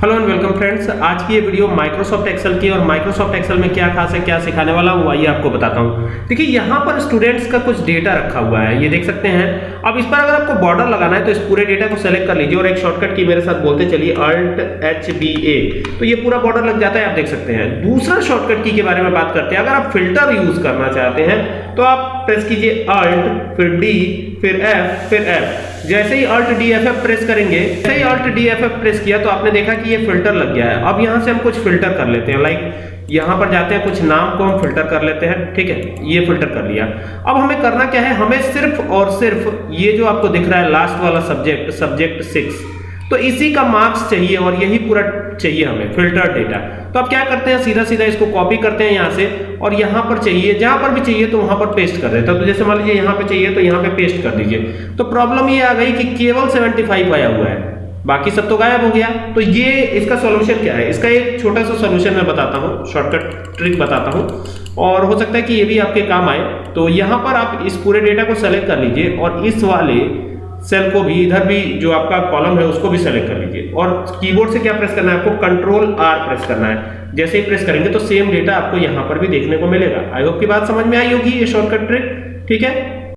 Hello and welcome friends आज की ये वीडियो माइक्रोसॉफ्ट एक्सेल की और माइक्रोसॉफ्ट एक्सेल में क्या खास है, क्या सिखाने वाला हूँ आइए आपको बताता हूँ। देखिए, यहाँ पर स्टूडेंट्स का कुछ डेटा रखा हुआ है, ये देख सकते हैं। अब इस पर अगर आपको बॉर्डर लगाना है तो इस पूरे डेटा को सेलेक्ट कर लीजिए और एक शॉर्टकट की मेरे साथ बोलते चलिए अल्ट एच बी ए तो ये पूरा बॉर्डर लग जाता है, आप देख सकते हैं। दूसरा शॉर्टकट की के बारे में बात करते हैं। अगर आप फ़िल्टर यूज़ करना चाहते हैं तो आप प्रेस कीजिए अल्ट फिर डी फिर एफ़ फिर एफ़ जैसे ही Alt D F F press करेंगे, जैसे ही Alt D F F press किया तो आपने देखा कि ये फ़िल्टर लग गया है। अब यहाँ से हम कुछ फ़िल्टर कर लेते हैं लाइक यहाँ पर जाते हैं, कुछ नाम को हम फ़िल्टर कर लेते हैं, ठीक है? ये फ़िल्टर कर लिया। अब हमें करना क्या है? हमें सिर्फ़ और सिर्फ़ ये जो आपको दिख रहा है लास्ट वाला सब्जेक्ट सब्जेक्ट सिक्स तो इसी का मार्क्स चाहिए और यही पूरा चाहिए हमें फ़िल्टर डेटा तो आप क्या करते हैं सीधा सीधा इसको कॉपी करते हैं यहाँ से और यहाँ पर चाहिए, जहाँ पर भी चाहिए तो वहाँ पर पेस्ट कर देता तो जैसे मान लीजिए यहाँ पे चाहिए तो यहाँ पे पेस्ट कर दीजिए। तो प्रॉब्लम ये आ गई कि केवल 75 आया हुआ है, बाकी सब तो गायब हो गया। तो ये इसका सॉल्यूशन क्या है? इसका एक छोटा सा सॉल्यूशन मैं बताता हूँ शॉर्टकट ट्रिक बताता हूँ। और हो सकता है कि ये भी आपके काम आए। तो यहाँ पर आप इस पूरे डेटा को सेलेक्ट कर लीजिए और इस वाले सेल को भी, इधर भी जो आपका कॉलम है, उसको भी सेलेक्ट कर लीजिए। और कीबोर्ड से क्या प्रेस करना है आपको? कंट्रोल आर प्रेस करना है। जैसे ही प्रेस करेंगे तो सेम डेटा आपको यहाँ पर भी देखने को मिलेगा। आई होप की बात समझ में आई होगी ये शॉर्टकट ट्रिक ठीक है?